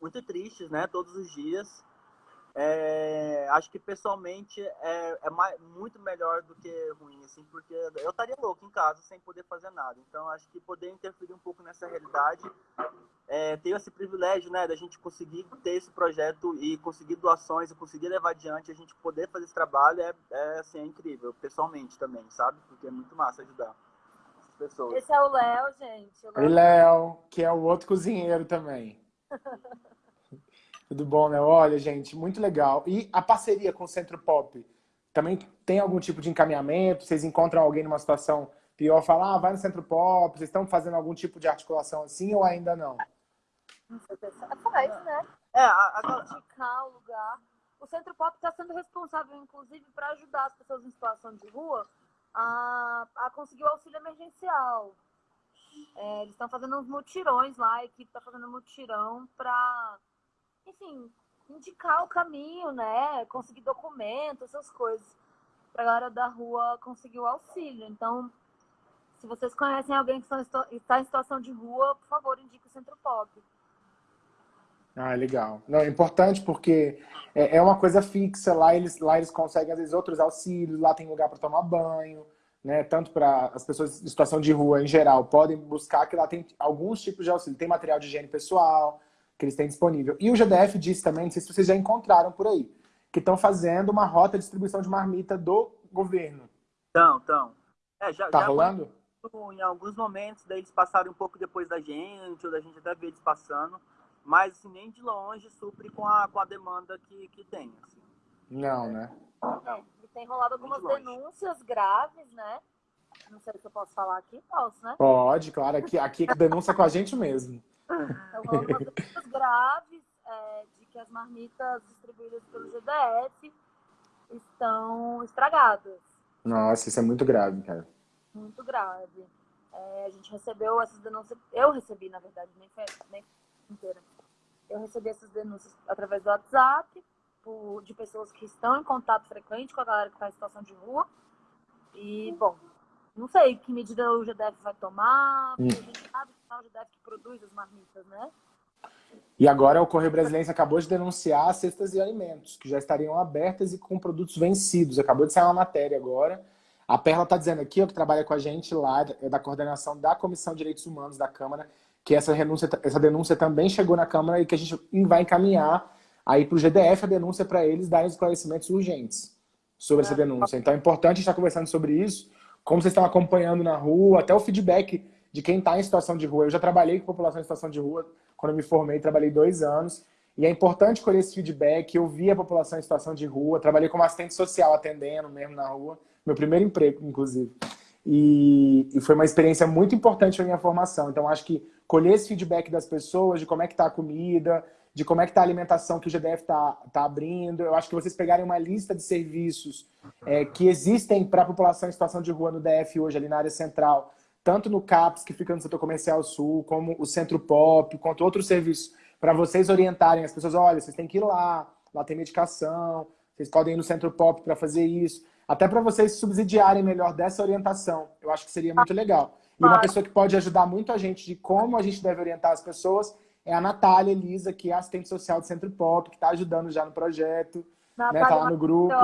muito tristes, né? Todos os dias. É, acho que pessoalmente é, é mais, muito melhor do que ruim, assim, porque eu estaria louco em casa sem poder fazer nada. Então, acho que poder interferir um pouco nessa realidade, é, ter esse privilégio, né, da gente conseguir ter esse projeto e conseguir doações e conseguir levar adiante, a gente poder fazer esse trabalho é, é, assim, é incrível, pessoalmente também, sabe? Porque é muito massa ajudar pessoas. Esse é o Léo, gente. O Léo, que é o outro cozinheiro também. Tudo bom, né? Olha, gente, muito legal. E a parceria com o Centro Pop? Também tem algum tipo de encaminhamento? Vocês encontram alguém numa situação pior, falar, ah, vai no Centro Pop, vocês estão fazendo algum tipo de articulação assim ou ainda não? Faz, né? É, agora... Indicar o lugar. O Centro Pop está sendo responsável, inclusive, para ajudar as pessoas em situação de rua a, a conseguir o auxílio emergencial. É, eles estão fazendo uns mutirões lá, a equipe está fazendo mutirão para enfim, indicar o caminho, né? Conseguir documentos, essas coisas. Pra galera da rua conseguir o auxílio. Então, se vocês conhecem alguém que está em situação de rua, por favor, indique o Centro Pop. Ah, legal. Não, é importante porque é, é, uma coisa fixa. Lá eles, lá eles conseguem, às vezes, outros auxílios. Lá tem lugar para tomar banho. Né, tanto para as pessoas em situação de rua em geral, podem buscar que lá tem alguns tipos de auxílio. Tem material de higiene pessoal, que eles têm disponível. E o GDF disse também, não sei se vocês já encontraram por aí, que estão fazendo uma rota de distribuição de marmita do governo. Então, então. É, já, tá já rolando? Em alguns momentos, daí eles passaram um pouco depois da gente, ou da gente até ver eles passando, mas assim, nem de longe supre com a, com a demanda que, que tem. Assim. Não, é. né? Não. E tem rolado algumas de denúncias graves, né? Não sei se eu posso falar aqui, posso, né? Pode, claro. Aqui, aqui é denúncia com a gente mesmo. Então, algumas graves é, de que as marmitas distribuídas pelo GDF estão estragadas. Nossa, isso é muito grave, cara. Muito grave. É, a gente recebeu essas denúncias, eu recebi, na verdade, nem foi, nem inteira. Eu recebi essas denúncias através do WhatsApp, por, de pessoas que estão em contato frequente com a galera que está em situação de rua. E, bom, não sei que medida o GDF vai tomar, porque hum. a gente sabe que é o GDF que produz as marmitas, né? E agora o Correio Brasileiro acabou de denunciar as cestas de alimentos, que já estariam abertas e com produtos vencidos. Acabou de sair uma matéria agora. A Perla está dizendo aqui, ó, que trabalha com a gente lá, é da coordenação da Comissão de Direitos Humanos da Câmara, que essa, renúncia, essa denúncia também chegou na Câmara e que a gente vai encaminhar aí para o GDF a denúncia para eles darem esclarecimentos urgentes sobre essa denúncia. Então é importante estar conversando sobre isso, como vocês estão acompanhando na rua, até o feedback de quem está em situação de rua. Eu já trabalhei com população em situação de rua, quando eu me formei, trabalhei dois anos, e é importante colher esse feedback, eu vi a população em situação de rua, trabalhei como assistente social, atendendo mesmo na rua, meu primeiro emprego, inclusive. E, e foi uma experiência muito importante na minha formação. Então, acho que colher esse feedback das pessoas, de como é que está a comida, de como é que está a alimentação que o GDF está tá abrindo. Eu acho que vocês pegarem uma lista de serviços é, que existem para a população em situação de rua no DF hoje, ali na área central, tanto no CAPS, que fica no setor comercial sul, como o Centro Pop, quanto outros serviços para vocês orientarem as pessoas, olha, vocês têm que ir lá, lá tem medicação, vocês podem ir no Centro Pop para fazer isso. Até para vocês subsidiarem melhor dessa orientação. Eu acho que seria muito legal. E uma pessoa que pode ajudar muito a gente de como a gente deve orientar as pessoas é a Natália Elisa, que é assistente social do Centro Pop, que está ajudando já no projeto, né? Tá lá no grupo.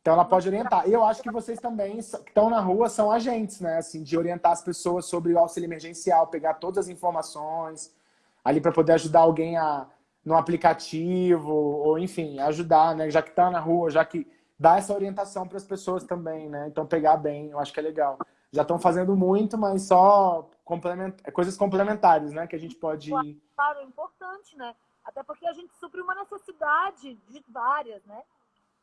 Então ela pode orientar. E eu acho que vocês também que estão na rua são agentes, né? Assim, de orientar as pessoas sobre o auxílio emergencial, pegar todas as informações ali para poder ajudar alguém a no aplicativo, ou enfim, ajudar, né? Já que está na rua, já que dá essa orientação para as pessoas também, né? Então pegar bem, eu acho que é legal. Já estão fazendo muito, mas só complement... É coisas complementares, né? Que a gente pode. Claro, é importante, né? Até porque a gente supre uma necessidade de várias, né?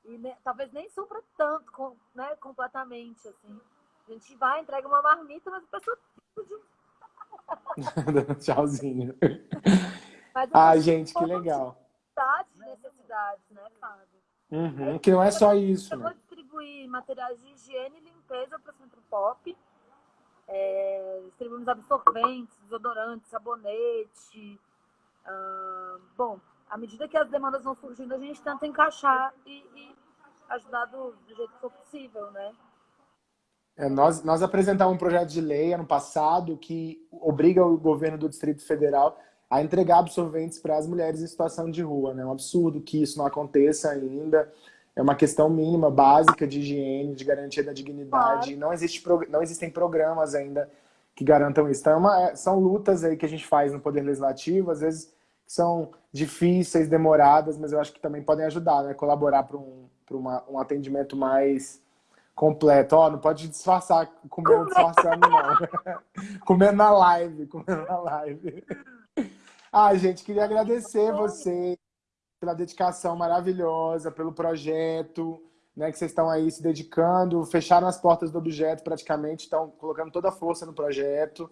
E talvez nem supra tanto, com... né? completamente, assim. A gente vai, entrega uma marmita, mas a pessoa Tchauzinho. Ai, gente, que legal. Necessidades, né, Fábio? Uhum, que não é só isso. Eu né? vou distribuir materiais de higiene e limpeza para o Centro Pop. É, distribuímos absorventes, desodorantes, sabonete. Uh, bom, à medida que as demandas vão surgindo, a gente tenta encaixar e, e ajudar do, do, jeito que for possível, né? É, nós, nós apresentamos um projeto de lei ano passado que obriga o governo do Distrito Federal a entregar absorventes para as mulheres em situação de rua. Né? É um absurdo que isso não aconteça ainda. É uma questão mínima, básica de higiene, de garantia da dignidade. Claro. Não, existe, não existem programas ainda que garantam isso. Então, é uma, é, são lutas aí que a gente faz no Poder Legislativo, às vezes são difíceis, demoradas, mas eu acho que também podem ajudar, né? colaborar para um, um atendimento mais completo. Ó, oh, não pode disfarçar comendo disfarçando, não. comendo na live, comendo na live. Ah, gente, queria agradecer você pela dedicação maravilhosa, pelo projeto, né, que vocês estão aí se dedicando, fecharam as portas do objeto praticamente, estão colocando toda a força no projeto.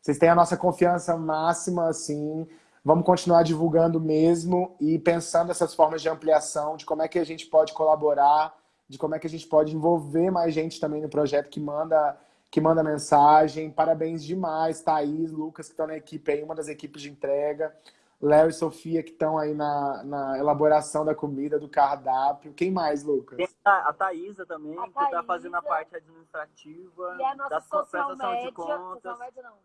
Vocês têm a nossa confiança máxima, assim. Vamos continuar divulgando mesmo e pensando essas formas de ampliação, de como é que a gente pode colaborar, de como é que a gente pode envolver mais gente também no projeto que manda que manda mensagem. Parabéns demais, Thaís, Lucas, que estão na equipe aí, uma das equipes de entrega. Léo e Sofia, que estão aí na, na elaboração da comida, do cardápio. Quem mais, Lucas? A, a Thaísa também, a que está fazendo a parte administrativa. E a nossa social média, de contas. Social média, não.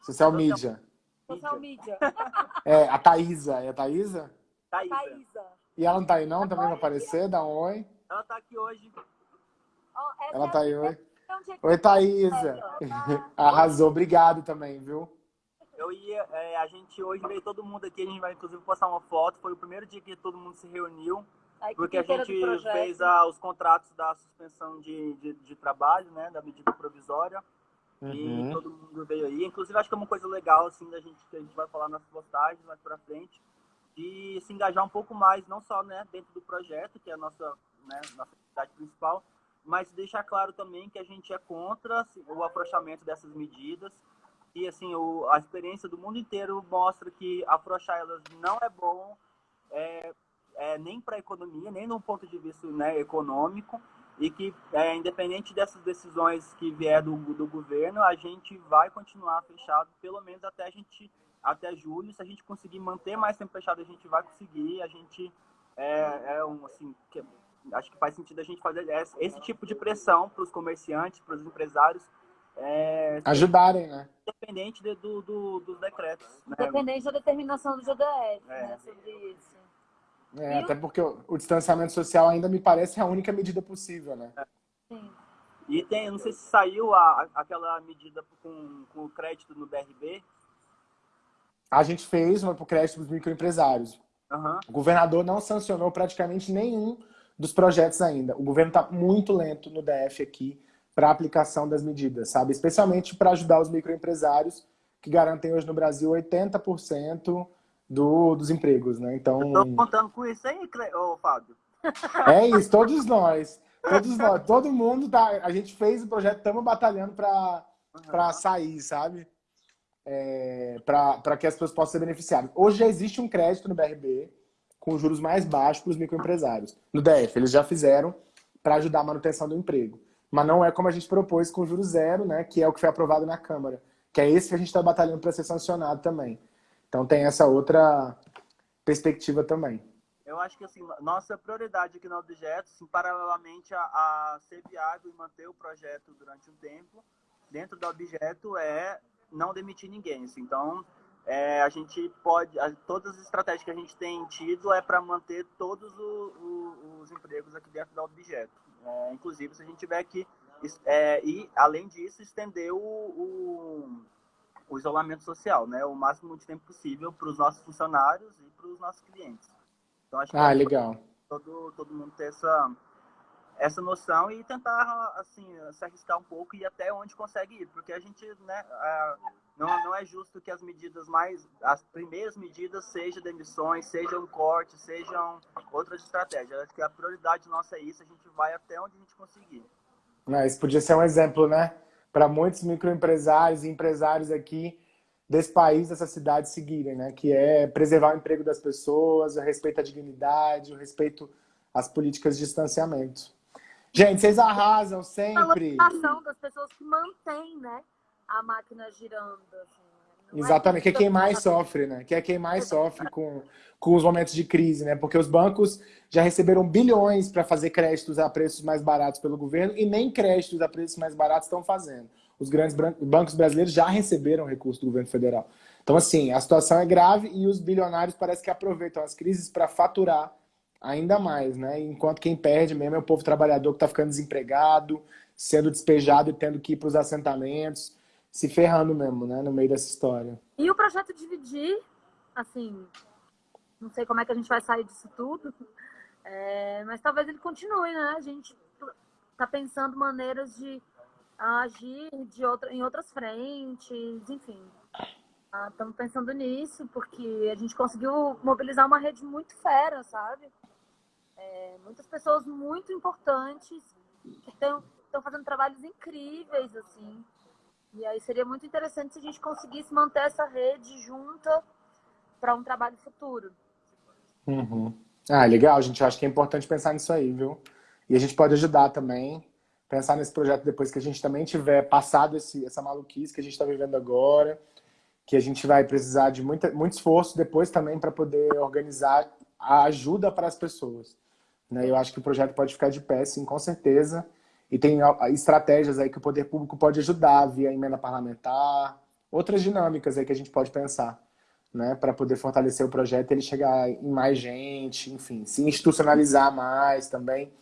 Social media. Social media. É, a Thaísa. É a Thaísa? Thaísa. Thaísa. E ela não tá aí não? Também vai aparecer? Dá um oi. Ela tá aqui hoje. Oh, ela tá aí hoje. Oi, Thaísa. Arrasou. Obrigado também, viu? Eu ia, é, a gente hoje veio todo mundo aqui, a gente vai inclusive postar uma foto. Foi o primeiro dia que todo mundo se reuniu, a porque a gente fez a, os contratos da suspensão de, de, de, trabalho, né, da medida provisória. Uhum. E todo mundo veio aí. Inclusive, acho que é uma coisa legal, assim, da gente, que a gente vai falar nas postagens mais pra frente, de se engajar um pouco mais, não só né, dentro do projeto, que é a nossa, né, nossa atividade principal, mas deixar claro também que a gente é contra assim, o afrouxamento dessas medidas. E assim o, a experiência do mundo inteiro mostra que afrouxar elas não é bom é, é, nem para a economia nem no ponto de vista né, econômico. E que é, independente dessas decisões que vier do, do governo a gente vai continuar fechado pelo menos até a gente até julho. Se a gente conseguir manter mais tempo fechado a gente vai conseguir. A gente é, é um assim acho que faz sentido a gente fazer esse tipo de pressão para os comerciantes, para os empresários. É, Ajudarem, né? Independente de, do, do, dos decretos. Né? Independente da determinação do GDF é. né, sobre isso. É, até porque o, o, distanciamento social ainda me parece a única medida possível, né? É. Sim. E tem, não sei se saiu a, aquela medida com, com o crédito no BRB. A gente fez uma para o crédito dos microempresários. Uhum. O governador não sancionou praticamente nenhum dos projetos ainda. O governo está muito lento no DF aqui para a aplicação das medidas, sabe? Especialmente para ajudar os microempresários que garantem hoje no Brasil 80% do, dos empregos, né? Então... Estou contando com isso aí, ô, Fábio. É isso, todos nós. Todos nós, todo mundo tá. A gente fez o projeto, estamos batalhando para uhum. sair, sabe? É, para que as pessoas possam ser beneficiadas. Hoje já existe um crédito no BRB, com juros mais baixos para os microempresários. No DF, eles já fizeram para ajudar a manutenção do emprego. Mas não é como a gente propôs com juros zero, né, que é o que foi aprovado na Câmara. Que é esse que a gente está batalhando para ser sancionado também. Então tem essa outra perspectiva também. Eu acho que assim, nossa prioridade aqui no Objeto, assim, paralelamente a, a ser viável e manter o projeto durante um tempo, dentro do Objeto é não demitir ninguém. Assim. Então, é, a gente pode, a, todas as estratégias que a gente tem tido é para manter todos o, o, os empregos aqui dentro do Objeto. É, inclusive, se a gente tiver que, é, e além disso, estender o, o, o isolamento social, né, o máximo de tempo possível para os nossos funcionários e para os nossos clientes. Então, acho que ah, legal. Todo, todo mundo ter essa, essa noção e tentar, assim, se arriscar um pouco e até onde consegue ir. Porque a gente, né, não, não é justo que as medidas mais, as primeiras medidas sejam demissões, sejam cortes, sejam outras estratégias. Acho que a prioridade nossa é isso, a gente vai até onde a gente conseguir. Isso podia ser um exemplo, né? Para muitos microempresários e empresários aqui desse país, dessa cidade seguirem, né? Que é preservar o emprego das pessoas, o respeito à dignidade, o respeito às políticas de distanciamento. Gente, vocês arrasam sempre. A ação das pessoas que mantêm, né? A máquina girando. Assim. É Exatamente, que é quem mais sofre, né? Que é quem mais sofre com, com os momentos de crise, né? Porque os bancos já receberam bilhões para fazer créditos a preços mais baratos pelo governo e nem créditos a preços mais baratos estão fazendo os grandes bancos brasileiros já receberam recurso do governo federal. Então, assim, a situação é grave e os bilionários parece que aproveitam as crises para faturar ainda mais, né? Enquanto quem perde mesmo é o povo trabalhador que está ficando desempregado, sendo despejado e tendo que ir para os assentamentos, se ferrando mesmo, né? No meio dessa história. E o projeto Dividir, assim, não sei como é que a gente vai sair disso tudo, é, mas talvez ele continue, né? A gente está pensando maneiras de agir de outra, em outras frentes, enfim. Estamos ah, pensando nisso, porque a gente conseguiu mobilizar uma rede muito fera, sabe? É, muitas pessoas muito importantes que estão fazendo trabalhos incríveis, assim. E aí seria muito interessante se a gente conseguisse manter essa rede junta para um trabalho futuro. Uhum. Ah, legal, gente. Eu acho que é importante pensar nisso aí, viu? E a gente pode ajudar também pensar nesse projeto depois que a gente também tiver passado esse, essa maluquice que a gente está vivendo agora, que a gente vai precisar de muita, muito esforço depois também para poder organizar a ajuda para as pessoas. Né? Eu acho que o projeto pode ficar de pé, sim, com certeza. E tem estratégias aí que o poder público pode ajudar via emenda parlamentar, outras dinâmicas aí que a gente pode pensar, né, para poder fortalecer o projeto, ele chegar em mais gente, enfim, se institucionalizar mais também.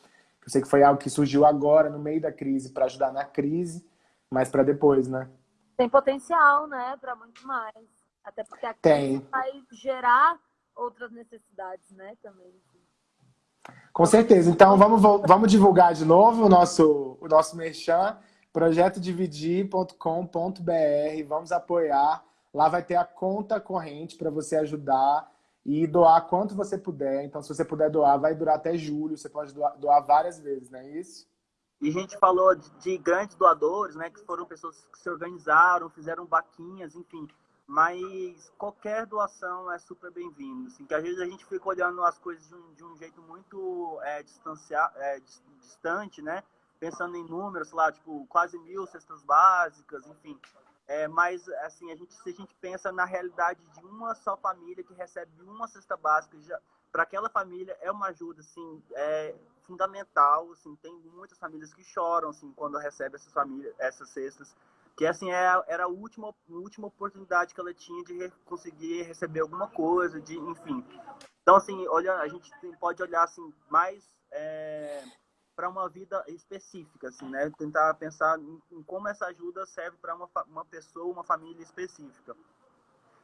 Eu sei que foi algo que surgiu agora, no meio da crise, para ajudar na crise, mas para depois, né? Tem potencial, né, para muito mais. Até porque a crise Tem. vai gerar outras necessidades, né, também. Com certeza. Então, vamos, vamos divulgar de novo o nosso, o nosso merchan, projetodividir.com.br. Vamos apoiar. Lá vai ter a conta corrente para você ajudar e doar quanto você puder. Então, se você puder doar, vai durar até julho. Você pode doar, doar várias vezes, não é isso? E a gente falou de, de, grandes doadores, né? Que foram pessoas que se organizaram, fizeram vaquinhas, enfim. Mas qualquer doação é super bem-vindo. Assim, que às vezes a gente fica olhando as coisas de um, de um jeito muito é, é, distante, né? Pensando em números, lá, tipo, quase mil cestas básicas, enfim. É, mas, assim, a gente, se a gente pensa na realidade de uma só família que recebe uma cesta básica, para aquela família é uma ajuda, assim, é fundamental, assim, tem muitas famílias que choram, assim, quando recebe essas famílias, essas cestas, que, assim, é, era a última, última oportunidade que ela tinha de conseguir receber alguma coisa, de, enfim. Então, assim, olha, a gente pode olhar, assim, mais... É, para uma vida específica, assim, né? Tentar pensar em, em como essa ajuda serve para uma, uma pessoa, uma família específica.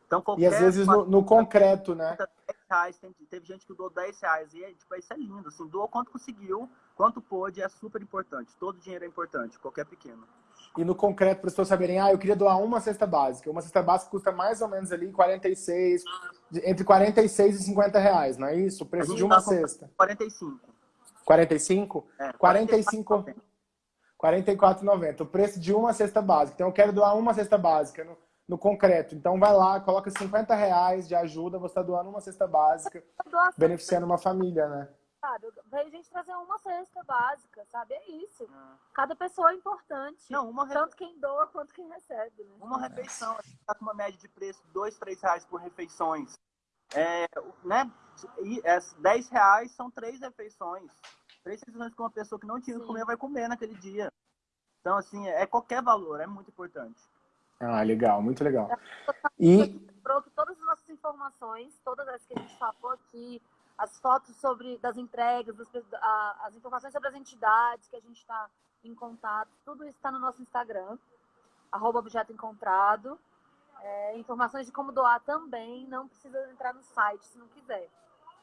Então, e às vezes no, no concreto, né? Reais, teve gente que doou 10 reais e tipo, isso é lindo, assim, doou quanto conseguiu, quanto pôde, é super importante. Todo dinheiro é importante, qualquer pequeno. E no concreto, para as pessoas saberem, ah, eu queria doar uma cesta básica. Uma cesta básica custa mais ou menos ali 46, entre 46 e 50 reais, não é isso? O preço de uma cesta. 45. 45? É, 45. 44,90. O preço de uma cesta básica. Então eu quero doar uma cesta básica no, no concreto. Então vai lá, coloca 50 reais de ajuda, você está doando uma cesta básica, beneficiando uma família, né? Sabe? Veio gente trazer uma cesta básica, sabe? É isso. Ah. Cada pessoa é importante. Não, uma, re- Tanto quem doa quanto quem recebe, né? uma refeição, a gente tá com uma média de preço de 2, 3 reais por refeições. É, né? E é, 10 reais são três refeições. Três refeições que uma pessoa que não tinha que comer vai comer naquele dia. Então, assim, é qualquer valor, é muito importante. Ah, legal, muito legal. E Pronto, todas as nossas informações, todas as que a gente falou aqui, as fotos sobre das entregas, das a- as informações sobre as entidades que a gente está em contato, tudo isso está no nosso Instagram, arroba objeto encontrado. É, informações de como doar também, não precisa entrar no site se não quiser.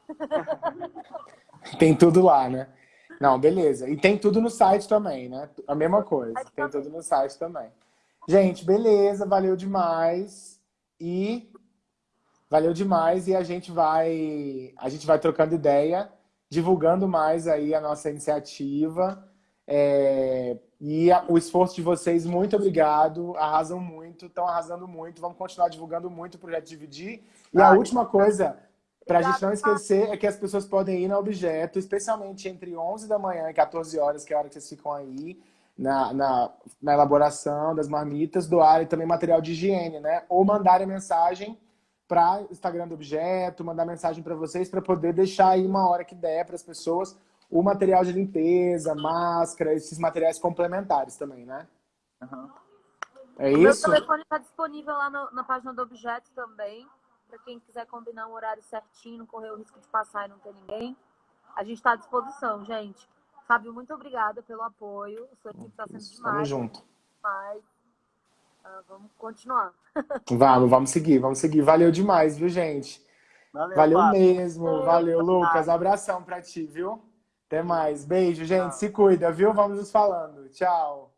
tem tudo lá, né? Não, beleza. E tem tudo no site também, né? A mesma coisa. Tem tudo no site também. Gente, beleza, valeu demais. E valeu demais e a gente vai a gente vai trocando ideia, divulgando mais aí a nossa iniciativa. É, e a- o esforço de vocês, muito obrigado. Arrasam muito, estão arrasando muito. Vamos continuar divulgando muito o projeto Dividir. E a última coisa, para a gente não esquecer, é que as pessoas podem ir no objeto, especialmente entre 11 da manhã e 14 horas, que é a hora que vocês ficam aí, na, na, na elaboração das marmitas, doarem também material de higiene, né? Ou mandarem mensagem para Instagram do objeto, mandar mensagem para vocês, para poder deixar aí uma hora que der para as pessoas o material de limpeza, máscara, esses materiais complementares também, né? Aham. É O meu isso? telefone está disponível lá no- na página do objeto também, para quem quiser combinar um horário certinho, não correr o risco de passar e não ter ninguém. A gente está à disposição, gente. Fábio, muito obrigada pelo apoio. Sua equipe está sendo Tamo demais. junto. demais. Ah, vamos continuar. Vamos, vamos seguir, vamos seguir. Valeu demais, viu, gente? Valeu, Valeu Fábio. mesmo, valeu, Lucas. Abração pra ti, viu? Até mais. Beijo, gente. Se cuida, viu? Vamos nos falando. Tchau.